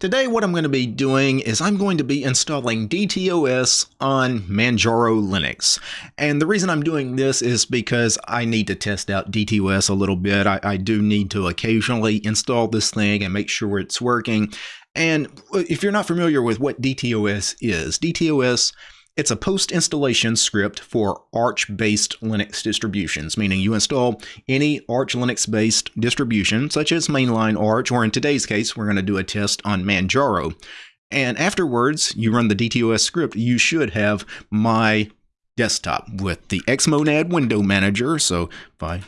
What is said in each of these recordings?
Today what I'm going to be doing is I'm going to be installing DTOS on Manjaro Linux. And the reason I'm doing this is because I need to test out DTOS a little bit. I, I do need to occasionally install this thing and make sure it's working. And if you're not familiar with what DTOS is, DTOS it's a post-installation script for Arch-based Linux distributions, meaning you install any Arch Linux-based distribution, such as mainline Arch, or in today's case, we're going to do a test on Manjaro. And afterwards, you run the DTOS script, you should have my desktop with the Xmonad window manager. So if I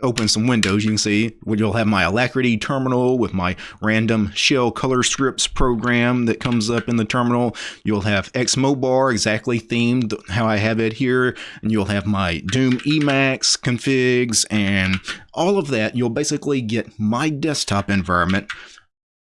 open some windows, you can see you'll have my Alacritty terminal with my random shell color scripts program that comes up in the terminal. You'll have Xmobar exactly themed how I have it here. And you'll have my Doom Emacs configs and all of that. You'll basically get my desktop environment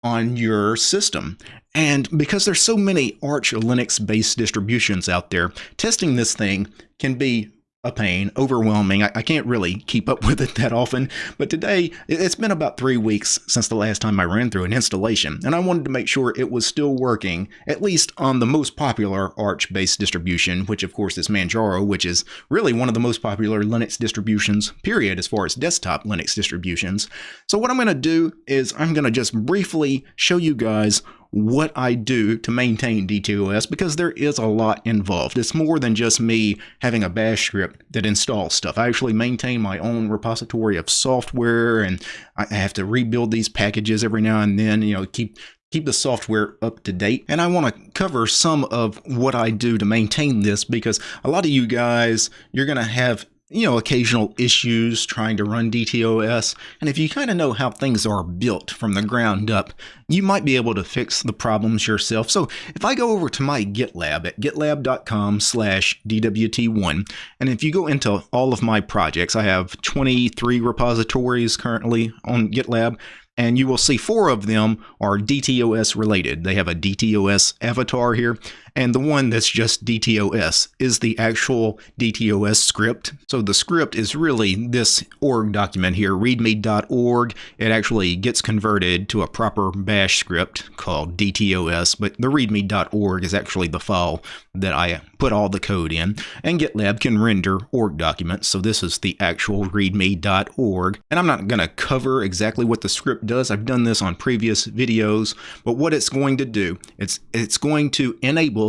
on your system. And because there's so many Arch Linux based distributions out there, testing this thing can be a pain, overwhelming. I, I, can't really keep up with it that often. But today, it's been about three weeks since the last time I ran through an installation, and I wanted to make sure it was still working, at least on the most popular Arch based distribution, which of course is Manjaro, which is really one of the most popular Linux distributions, period, as far as desktop Linux distributions. So, what I'm going to do is I'm going to just briefly show you guys what I do to maintain DTOS because there is a lot involved. It's more than just me having a bash script that installs stuff. I actually maintain my own repository of software and I have to rebuild these packages every now and then, you know, keep keep the software up to date. And I want to cover some of what I do to maintain this because a lot of you guys, you're going to have you know, occasional issues trying to run DTOS. And if you kind of know how things are built from the ground up, you might be able to fix the problems yourself. So if I go over to my GitLab at gitlab.com slash DWT1, and if you go into all of my projects, I have 23 repositories currently on GitLab and you will see four of them are DTOS related. They have a DTOS avatar here, and the one that's just DTOS is the actual DTOS script. So the script is really this org document here, readme.org. It actually gets converted to a proper bash script called DTOS, but the readme.org is actually the file that I put all the code in, and GitLab can render org documents. So this is the actual readme.org. And I'm not going to cover exactly what the script does. I've done this on previous videos, but what it's going to do, it's it's going to enable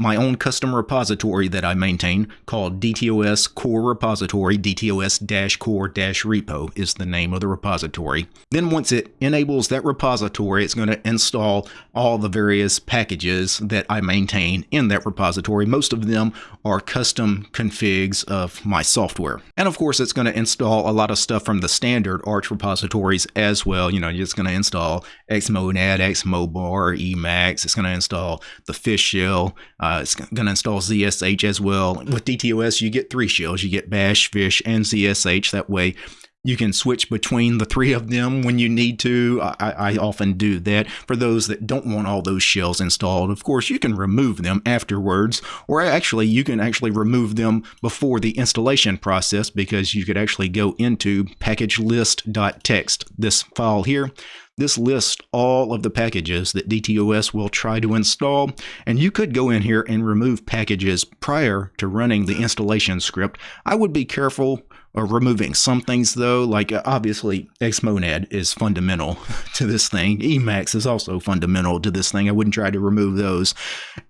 my own custom repository that I maintain called DTOS Core Repository. DTOS-Core-Repo is the name of the repository. Then once it enables that repository, it's going to install all the various packages that I maintain in that repository. Most of them are custom configs of my software. And of course, it's going to install a lot of stuff from the standard Arch repositories as well. You know, it's going to install Xmonad, Xmobar, Emacs. It's going to install the fish shell. Uh, uh, it's going to install ZSH as well. With DTOS, you get three shells. You get Bash, Fish, and ZSH. That way, you can switch between the three of them when you need to. I, I, often do that. For those that don't want all those shells installed, of course, you can remove them afterwards, or actually, you can actually remove them before the installation process because you could actually go into packagelist.txt, this file here, this lists all of the packages that DTOS will try to install, and you could go in here and remove packages prior to running the installation script. I would be careful of removing some things though, like uh, obviously Xmonad is fundamental to this thing. Emacs is also fundamental to this thing. I wouldn't try to remove those.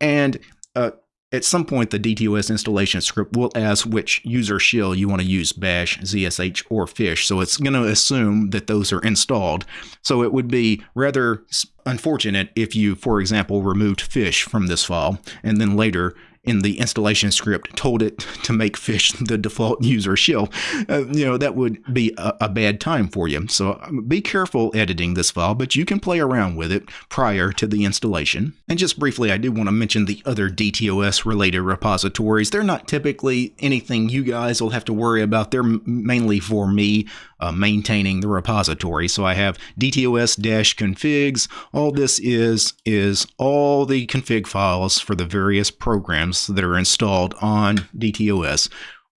And uh, at some point, the DTOS installation script will ask which user shell you want to use, bash, ZSH, or fish. So it's going to assume that those are installed. So it would be rather unfortunate if you, for example, removed fish from this file and then later in the installation script told it to make fish the default user shell, uh, you know, that would be a, a, bad time for you. So um, be careful editing this file, but you can play around with it prior to the installation. And just briefly, I do want to mention the other DTOS related repositories. They're not typically anything you guys will have to worry about. They're mainly for me uh, maintaining the repository. So I have DTOS-configs. All this is is all the config files for the various programs that are installed on DTOS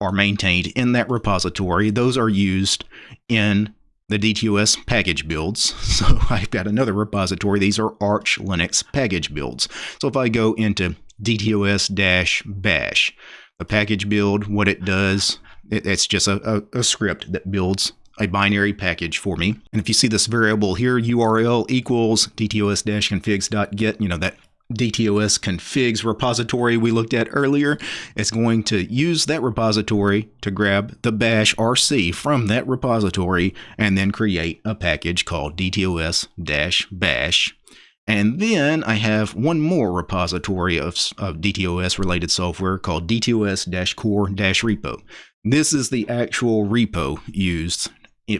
are maintained in that repository. Those are used in the DTOS package builds. So I've got another repository. These are Arch Linux package builds. So if I go into DTOS-bash, the package build, what it does, it, it's just a, a, a script that builds a binary package for me. And if you see this variable here, URL equals dtos-configs.git, you know, that DTOS configs repository we looked at earlier, it's going to use that repository to grab the bash RC from that repository and then create a package called DTOS-bash. And then I have one more repository of, of DTOS related software called DTOS-core-repo. This is the actual repo used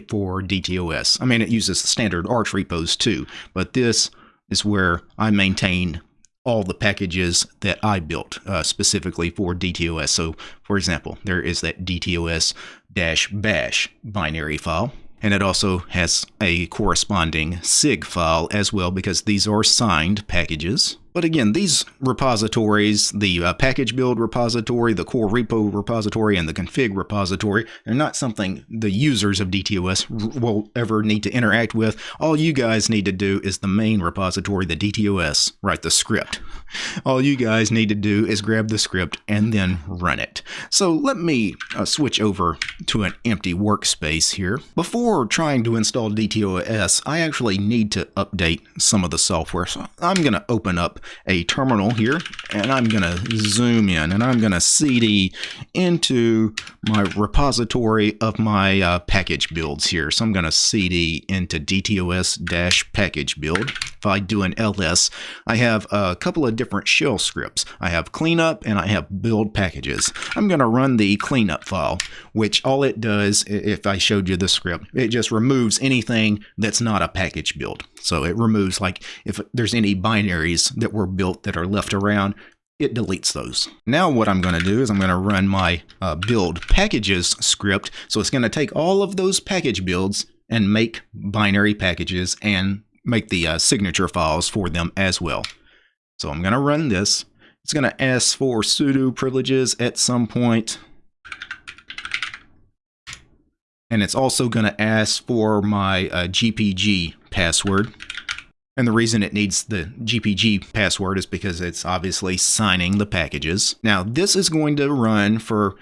for DTOS. I mean, it uses the standard Arch repos too, but this is where I maintain all the packages that I built uh, specifically for DTOS. So, for example, there is that DTOS-bash binary file. And it also has a corresponding SIG file as well because these are signed packages. But again, these repositories, the uh, package build repository, the core repo repository, and the config repository, are not something the users of DTOS will ever need to interact with. All you guys need to do is the main repository, the DTOS, write the script. All you guys need to do is grab the script and then run it. So let me uh, switch over to an empty workspace here. Before trying to install DTOS, I actually need to update some of the software. So I'm going to open up a terminal here and I'm going to zoom in and I'm going to cd into my repository of my uh, package builds here. So I'm going to cd into dtos-package build. If I do an ls, I have a couple of different shell scripts. I have cleanup and I have build packages. I'm going to run the cleanup file, which all it does, if I showed you the script, it just removes anything that's not a package build. So it removes like if there's any binaries that were built that are left around, it deletes those. Now what I'm going to do is I'm going to run my uh, build packages script. So it's going to take all of those package builds and make binary packages and make the uh, signature files for them as well. So I'm going to run this. It's going to ask for sudo privileges at some point. And it's also going to ask for my uh, GPG password. And the reason it needs the GPG password is because it's obviously signing the packages. Now, this is going to run for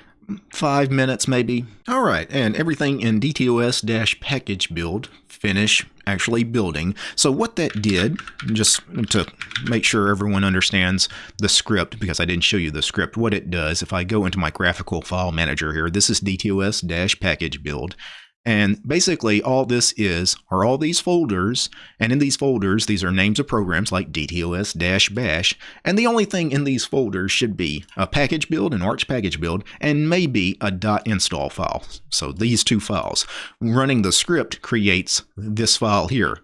five minutes maybe. All right, and everything in DTOS-package build finish actually building. So what that did, just to make sure everyone understands the script, because I didn't show you the script, what it does, if I go into my graphical file manager here, this is DTOS-package build, and basically, all this is are all these folders, and in these folders, these are names of programs like DTOS-bash, and the only thing in these folders should be a package build, an Arch package build, and maybe a dot .install file. So these two files. Running the script creates this file here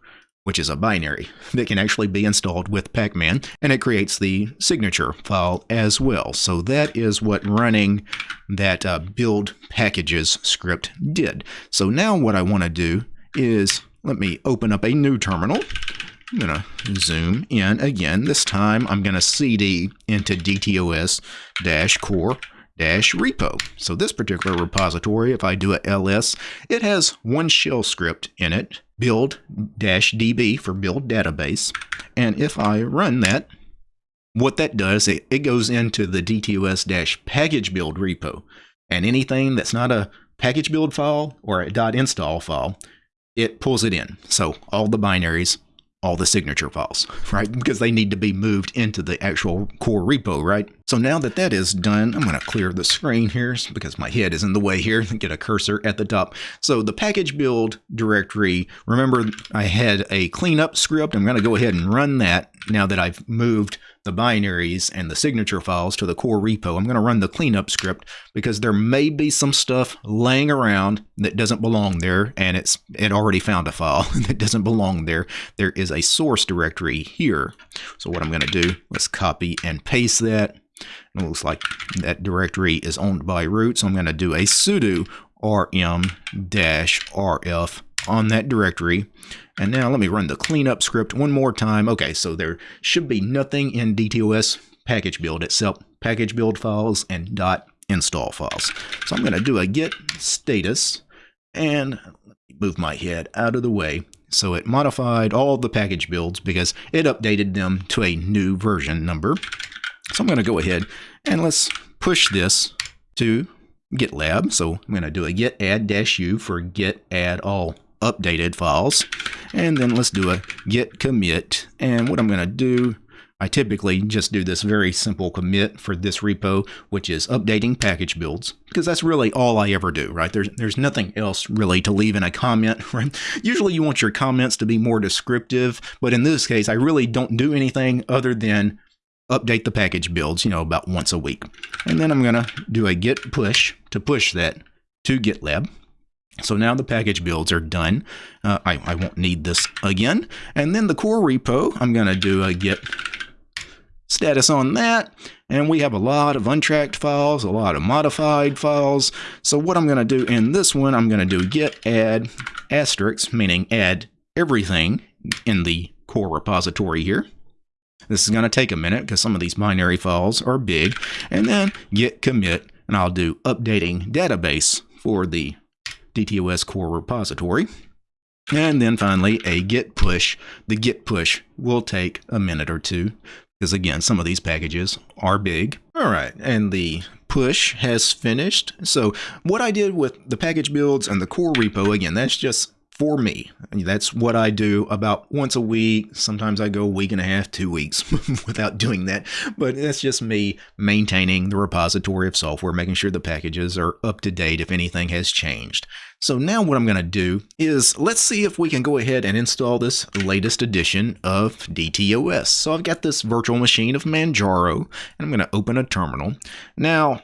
which is a binary that can actually be installed with Pacman, and it creates the signature file as well. So that is what running that uh, build packages script did. So now what I want to do is let me open up a new terminal. I'm going to zoom in again. This time I'm going to cd into dtos-core dash repo. So this particular repository, if I do a ls, it has one shell script in it, build dash db for build database. And if I run that, what that does, it, it goes into the DTOS dash package build repo. And anything that's not a package build file or a install file, it pulls it in. So all the binaries all the signature files, right? Because they need to be moved into the actual core repo, right? So now that that is done, I'm going to clear the screen here because my head is in the way here. Get a cursor at the top. So the package build directory, remember I had a cleanup script. I'm going to go ahead and run that now that I've moved the binaries and the signature files to the core repo. I'm going to run the cleanup script because there may be some stuff laying around that doesn't belong there and it's it already found a file that doesn't belong there. There is a source directory here. So what I'm going to do, let's copy and paste that. it looks like that directory is owned by root. So I'm going to do a sudo rm-rf on that directory. And now let me run the cleanup script one more time. Okay, so there should be nothing in DTOS package build itself, package build files and dot install files. So I'm going to do a git status And move my head out of the way. So it modified all the package builds because it updated them to a new version number. So I'm going to go ahead and let's push this to GitLab. So I'm going to do a git add dash u for git add all updated files. And then let's do a git commit. And what I'm going to do, I typically just do this very simple commit for this repo, which is updating package builds, because that's really all I ever do, right? There's, there's nothing else really to leave in a comment, right? Usually you want your comments to be more descriptive, but in this case, I really don't do anything other than update the package builds, you know, about once a week. And then I'm going to do a git push to push that to GitLab. So now the package builds are done. Uh, I, I won't need this again. And then the core repo, I'm going to do a git status on that. And we have a lot of untracked files, a lot of modified files. So what I'm going to do in this one, I'm going to do git add asterisk, meaning add everything in the core repository here. This is going to take a minute because some of these binary files are big. And then git commit, and I'll do updating database for the DTOS core repository. And then finally, a git push. The git push will take a minute or two because again, some of these packages are big. All right, and the push has finished. So what I did with the package builds and the core repo, again, that's just for me. That's what I do about once a week. Sometimes I go a week and a half, two weeks without doing that. But that's just me maintaining the repository of software, making sure the packages are up to date if anything has changed. So now what I'm going to do is let's see if we can go ahead and install this latest edition of DTOS. So I've got this virtual machine of Manjaro, and I'm going to open a terminal. Now,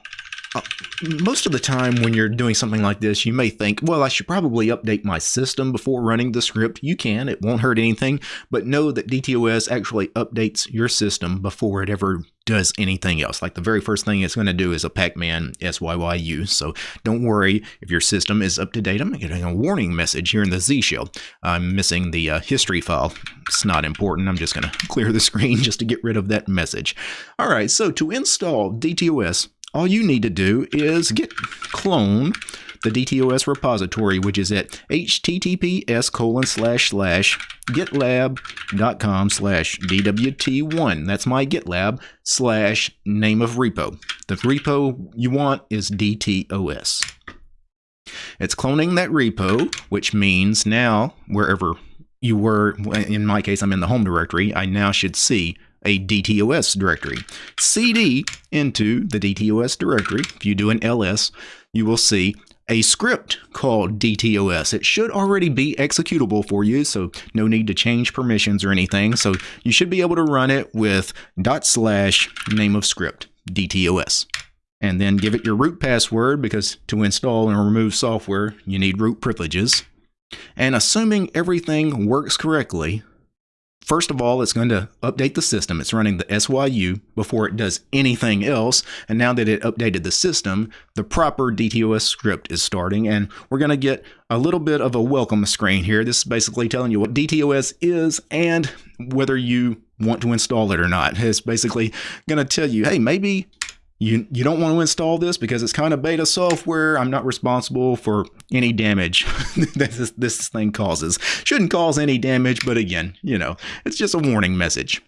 most of the time when you're doing something like this, you may think, well, I should probably update my system before running the script. You can, it won't hurt anything, but know that DTOS actually updates your system before it ever does anything else. Like the very first thing it's going to do is a Pacman SYYU. So don't worry if your system is up to date. I'm getting a warning message here in the Z shell. I'm missing the uh, history file. It's not important. I'm just going to clear the screen just to get rid of that message. All right, so to install DTOS, all you need to do is git clone the DTOS repository, which is at https colon slash slash gitlab.com slash dwt1. That's my GitLab slash name of repo. The repo you want is DTOS. It's cloning that repo, which means now wherever you were, in my case, I'm in the home directory, I now should see a DTOS directory. CD into the DTOS directory. If you do an ls, you will see a script called DTOS. It should already be executable for you, so no need to change permissions or anything. So you should be able to run it with dot slash name of script, DTOS. And then give it your root password because to install and remove software, you need root privileges. And assuming everything works correctly, First of all, it's going to update the system. It's running the SYU before it does anything else. And now that it updated the system, the proper DTOS script is starting. And we're going to get a little bit of a welcome screen here. This is basically telling you what DTOS is and whether you want to install it or not. It's basically going to tell you, hey, maybe you, you don't want to install this because it's kind of beta software. I'm not responsible for any damage this, this thing causes. Shouldn't cause any damage, but again, you know, it's just a warning message.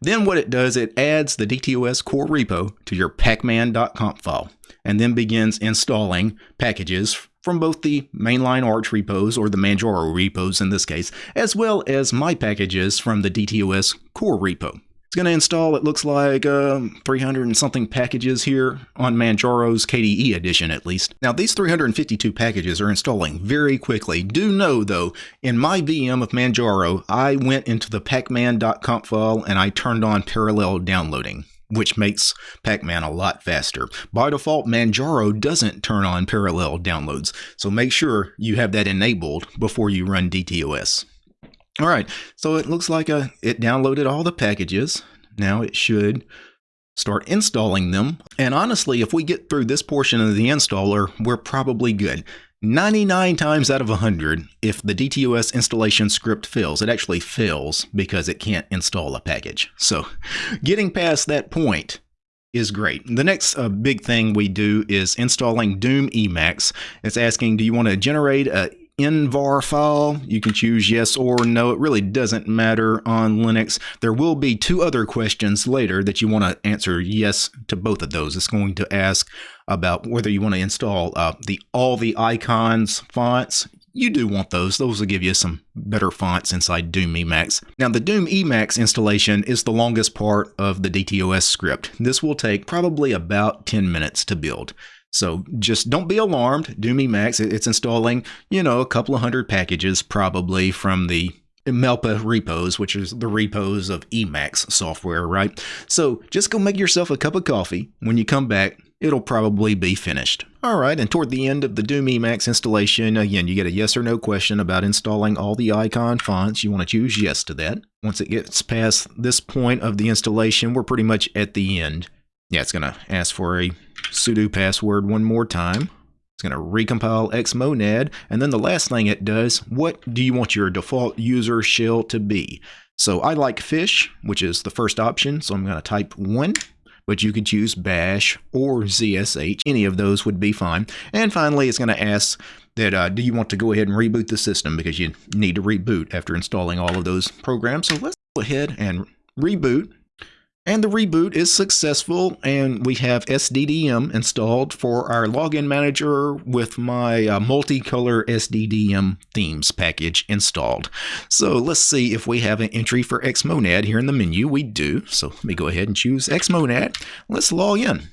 Then what it does, it adds the DTOS core repo to your pacman.conf file and then begins installing packages from both the mainline Arch repos or the Manjaro repos in this case, as well as my packages from the DTOS core repo. It's going to install, it looks like, um, 300 and something packages here on Manjaro's KDE edition, at least. Now, these 352 packages are installing very quickly. Do know, though, in my VM of Manjaro, I went into the pacman.conf file and I turned on parallel downloading which makes Pacman a lot faster. By default, Manjaro doesn't turn on parallel downloads, so make sure you have that enabled before you run DTOS. All right, so it looks like a, uh, it downloaded all the packages. Now it should start installing them. And honestly, if we get through this portion of the installer, we're probably good. 99 times out of 100, if the DTOS installation script fails, it actually fails because it can't install a package. So getting past that point is great. The next uh, big thing we do is installing Doom Emacs. It's asking, do you want to generate a envvar file. You can choose yes or no. It really doesn't matter on Linux. There will be two other questions later that you want to answer yes to both of those. It's going to ask about whether you want to install uh, the all the icons fonts. You do want those. Those will give you some better fonts inside Doom Emacs. Now, the Doom Emacs installation is the longest part of the DTOS script. This will take probably about 10 minutes to build. So just don't be alarmed. Doom Emacs, it's installing, you know, a couple of hundred packages probably from the Melpa repos, which is the repos of Emacs software, right? So just go make yourself a cup of coffee. When you come back, it'll probably be finished. All right, and toward the end of the Doom Emacs installation, again, you get a yes or no question about installing all the icon fonts. You want to choose yes to that. Once it gets past this point of the installation, we're pretty much at the end. Yeah, it's going to ask for a sudo password one more time. It's going to recompile xmonad. And then the last thing it does, what do you want your default user shell to be? So I like fish, which is the first option. So I'm going to type 1, but you could choose bash or zsh. Any of those would be fine. And finally, it's going to ask that uh, do you want to go ahead and reboot the system because you need to reboot after installing all of those programs. So let's go ahead and reboot. And the reboot is successful, and we have SDDM installed for our login manager with my uh, multicolor SDDM themes package installed. So let's see if we have an entry for Xmonad here in the menu. We do. So let me go ahead and choose Xmonad. Let's log in.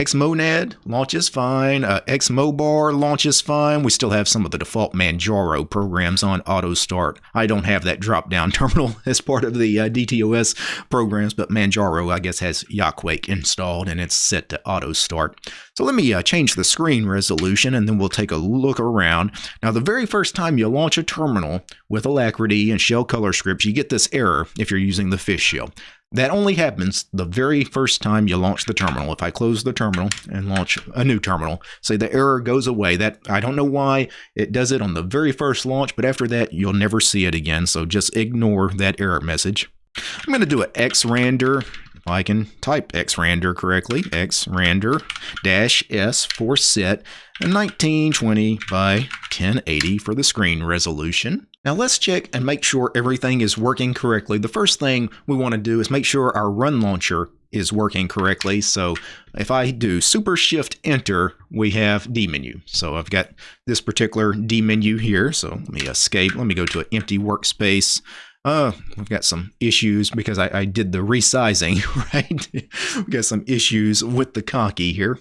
Xmonad launches fine. Uh, Xmobar launches fine. We still have some of the default Manjaro programs on auto start. I don't have that drop down terminal as part of the uh, DTOS programs, but Manjaro, I guess, has Yakuake installed and it's set to auto start. So let me uh, change the screen resolution and then we'll take a look around. Now, the very first time you launch a terminal with Alacritty and shell color scripts, you get this error if you're using the fish shell. That only happens the very first time you launch the terminal. If I close the terminal and launch a new terminal, say the error goes away. That I don't know why it does it on the very first launch, but after that you'll never see it again. So just ignore that error message. I'm going to do an xrandr if I can type xrandr correctly, xrandr dash s for set 1920 by 1080 for the screen resolution. Now let's check and make sure everything is working correctly. The first thing we want to do is make sure our run launcher is working correctly. So if I do super shift enter, we have dmenu. So I've got this particular dmenu here. So let me escape. Let me go to an empty workspace. Uh, I've got some issues because I, I did the resizing, right? We've got some issues with the Conky here.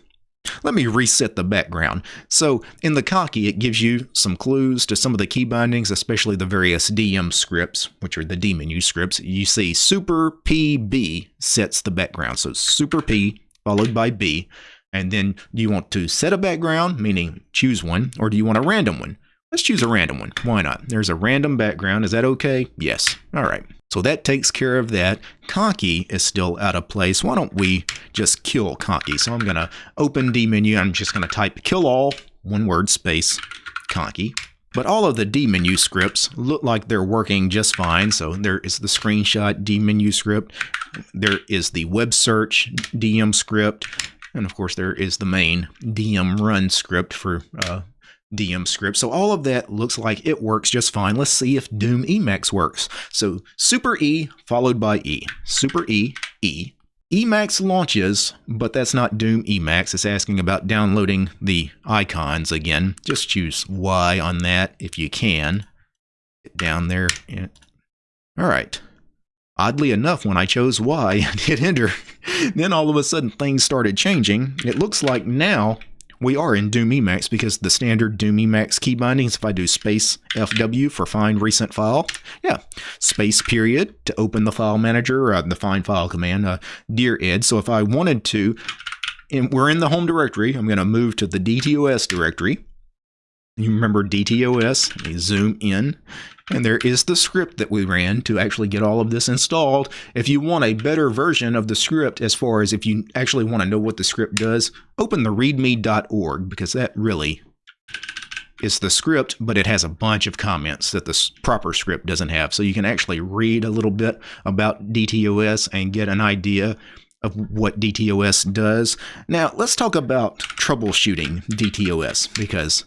Let me reset the background. So in the Conky, it gives you some clues to some of the key bindings, especially the various DM scripts, which are the dmenu scripts. You see super PB sets the background. So super P followed by B. And then do you want to set a background, meaning choose one, or do you want a random one? Let's choose a random one. Why not? There's a random background. Is that okay? Yes. All right. So that takes care of that. Conky is still out of place. Why don't we just kill Conky? So I'm going to open dmenu. I'm just going to type kill all, one word, space, Conky. But all of the dmenu scripts look like they're working just fine. So there is the screenshot dmenu script. There is the web search DM script. And of course, there is the main DM run script for uh, DM script. So all of that looks like it works just fine. Let's see if Doom Emacs works. So Super E followed by E. Super E, E. Emacs launches, but that's not Doom Emacs. It's asking about downloading the icons again. Just choose Y on that if you can. Get down there. All right. Oddly enough, when I chose Y and hit enter, then all of a sudden things started changing. It looks like now we are in Doom Emacs because the standard Doom Emacs key bindings, if I do space FW for find recent file, yeah, space period to open the file manager, uh, the find file command, uh, dired. So if I wanted to, and we're in the home directory, I'm going to move to the DTOS directory. You remember DTOS, me zoom in, and there is the script that we ran to actually get all of this installed. If you want a better version of the script, as far as if you actually want to know what the script does, open the readme.org because that really is the script, but it has a bunch of comments that the proper script doesn't have. So you can actually read a little bit about DTOS and get an idea of what DTOS does. Now, let's talk about troubleshooting DTOS because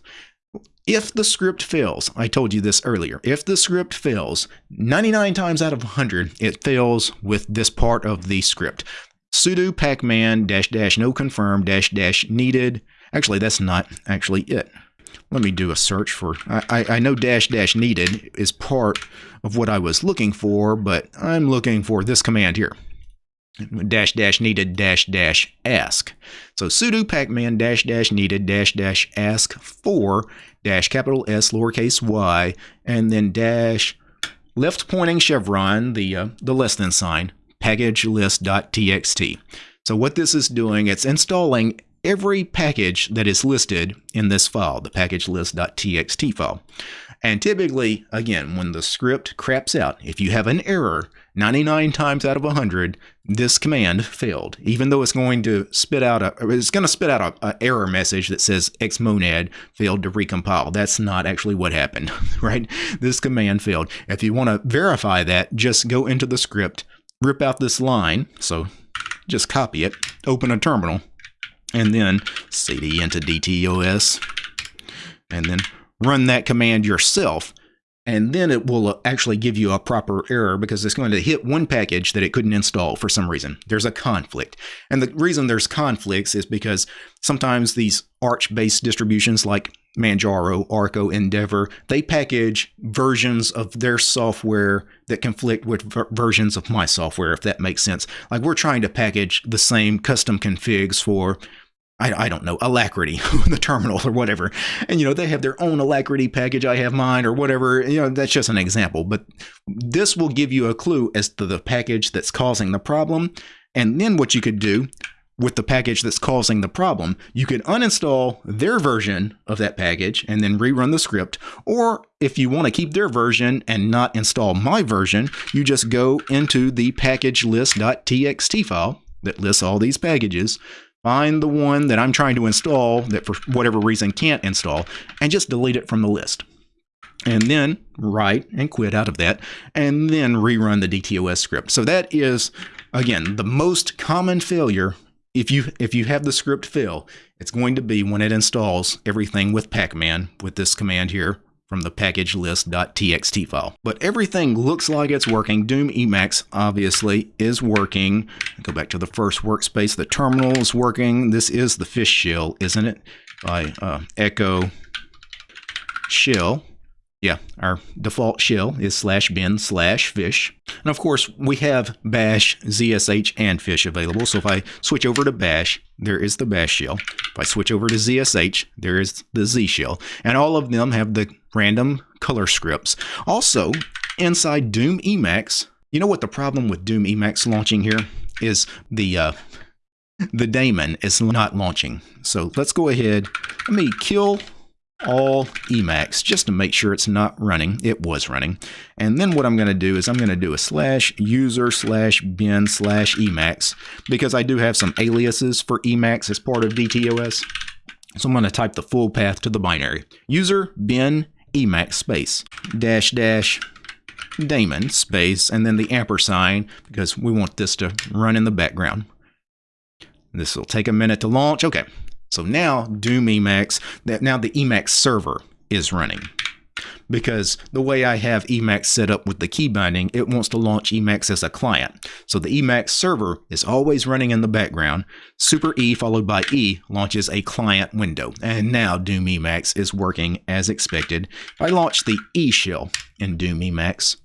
if the script fails, I told you this earlier, if the script fails, 99 times out of 100, it fails with this part of the script. sudo pacman dash dash no confirm dash dash needed. Actually, that's not actually it. Let me do a search for, I, I know dash dash needed is part of what I was looking for, but I'm looking for this command here dash dash needed dash dash ask. So sudo pacman dash dash needed dash dash ask for dash capital S lowercase y and then dash left pointing chevron, the, uh, the less than sign, package list.txt. So what this is doing, it's installing every package that is listed in this file, the package list.txt file. And typically, again, when the script craps out, if you have an error, 99 times out of 100, this command failed. Even though it's going to spit out a, it's going to spit out a, a error message that says xmonad failed to recompile. That's not actually what happened, right? This command failed. If you want to verify that, just go into the script, rip out this line. So just copy it, open a terminal, and then cd into dtos, and then run that command yourself and then it will uh, actually give you a proper error because it's going to hit one package that it couldn't install for some reason. There's a conflict. And the reason there's conflicts is because sometimes these Arch-based distributions like Manjaro, Arco, Endeavour, they package versions of their software that conflict with versions of my software, if that makes sense. Like we're trying to package the same custom configs for I, I don't know, Alacritty, the terminal or whatever. And, you know, they have their own Alacritty package. I have mine or whatever. You know, that's just an example. But this will give you a clue as to the package that's causing the problem. And then what you could do with the package that's causing the problem, you could uninstall their version of that package and then rerun the script. Or if you want to keep their version and not install my version, you just go into the package list.txt file that lists all these packages find the one that I'm trying to install that for whatever reason can't install, and just delete it from the list. And then write and quit out of that, and then rerun the DTOS script. So that is, again, the most common failure. If you if you have the script fail, it's going to be when it installs everything with Pacman with this command here, from the package list.txt file. But everything looks like it's working. Doom Emacs obviously is working. Go back to the first workspace. The terminal is working. This is the fish shell, isn't it? By uh, echo shell. Yeah, our default shell is slash bin slash fish. And of course, we have bash, ZSH, and fish available. So if I switch over to bash, there is the bash shell. If I switch over to ZSH, there is the Z shell. And all of them have the random color scripts. Also, inside Doom Emacs, you know what the problem with Doom Emacs launching here is the uh, the daemon is not launching. So let's go ahead. Let me kill all Emacs just to make sure it's not running. It was running. And then what I'm going to do is I'm going to do a slash user slash bin slash Emacs because I do have some aliases for Emacs as part of DTOS. So I'm going to type the full path to the binary. User bin Emacs space dash dash daemon space and then the ampersand because we want this to run in the background. This will take a minute to launch. Okay, so now Doom Emacs, now the Emacs server is running. Because the way I have Emacs set up with the key binding, it wants to launch Emacs as a client. So the Emacs server is always running in the background. Super E followed by E launches a client window. And now Doom Emacs is working as expected. If I launch the E shell in Doom Emacs,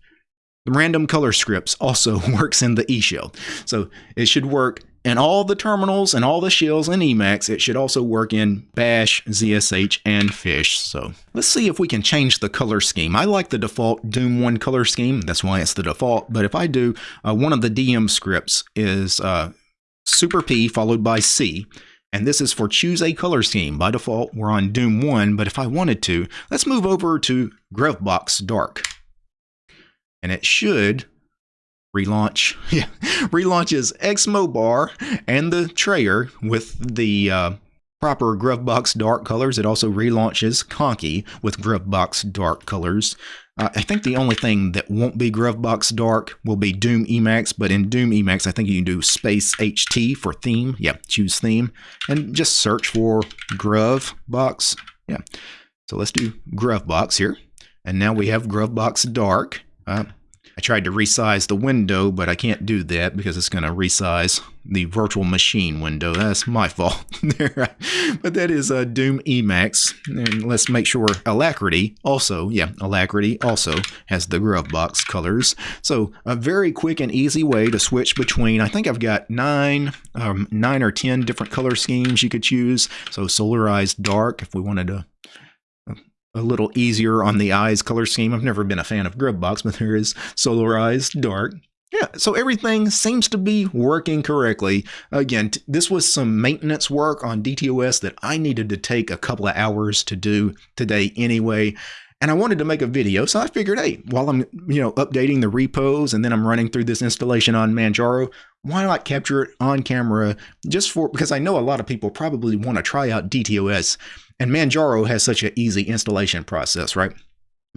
the random color scripts also works in the E shell. So it should work and all the terminals and all the shells in Emacs, it should also work in Bash, ZSH, and Fish. So let's see if we can change the color scheme. I like the default Doom 1 color scheme. That's why it's the default. But if I do, uh, one of the DM scripts is uh, Super P followed by C. And this is for choose a color scheme. By default, we're on Doom 1, but if I wanted to, let's move over to Gruvbox Dark. And it should relaunch yeah relaunches Xmobar and the Trayer with the uh, proper Gruvbox dark colors. It also relaunches Conky with Gruvbox dark colors. Uh, I think the only thing that won't be Gruvbox dark will be Doom Emacs, but in Doom Emacs, I think you can do space HT for theme. Yeah, choose theme and just search for Gruvbox. Yeah, so let's do Gruvbox here. And now we have Gruvbox dark. Uh, I tried to resize the window, but I can't do that because it's going to resize the virtual machine window. That's my fault there. but that is uh, Doom Emacs. And let's make sure Alacritty also, yeah, Alacritty also has the Gruvbox colors. So a very quick and easy way to switch between, I think I've got nine, um, nine or 10 different color schemes you could choose. So Solarized Dark, if we wanted to a little easier on the eyes color scheme. I've never been a fan of Gruvbox, but there is Solarized Dark. Yeah, so everything seems to be working correctly. Again, this was some maintenance work on DTOS that I needed to take a couple of hours to do today anyway. And I wanted to make a video, so I figured, hey, while I'm, you know, updating the repos and then I'm running through this installation on Manjaro, why not capture it on camera just for, because I know a lot of people probably want to try out DTOS and Manjaro has such an easy installation process, right?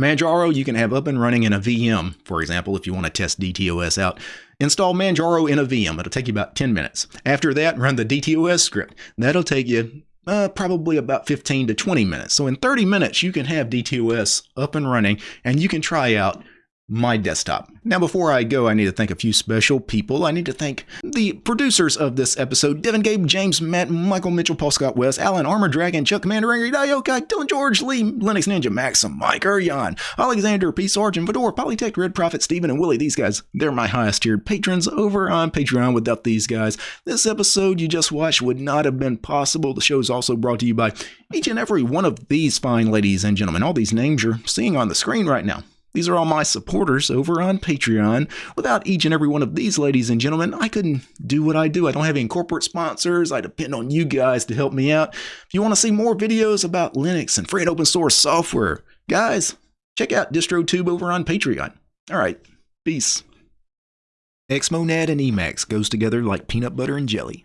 Manjaro you can have up and running in a VM, for example, if you want to test DTOS out. Install Manjaro in a VM. It'll take you about 10 minutes. After that, run the DTOS script. That'll take you uh, probably about 15 to 20 minutes. So in 30 minutes, you can have DTOS up and running and you can try out my desktop. Now, before I go, I need to thank a few special people. I need to thank the producers of this episode Devin, Gabe, James, Matt, Michael, Mitchell, Paul Scott, West, Alan, Armor Dragon, Chuck, Commander, Angry, Diokai, Dylan, George, Lee, Linux Ninja, Maxim, Mike, Urion, Alexander, P. Sargent, Fedor, Polytech, Red Prophet, Steven, and Willie. These guys, they're my highest tiered patrons over on Patreon. Without these guys, this episode you just watched would not have been possible. The show is also brought to you by each and every one of these fine ladies and gentlemen. All these names you're seeing on the screen right now. These are all my supporters over on Patreon. Without each and every one of these ladies and gentlemen, I couldn't do what I do. I don't have any corporate sponsors. I depend on you guys to help me out. If you want to see more videos about Linux and free and open source software, guys, check out DistroTube over on Patreon. All right, peace. Xmonad and Emacs goes together like peanut butter and jelly.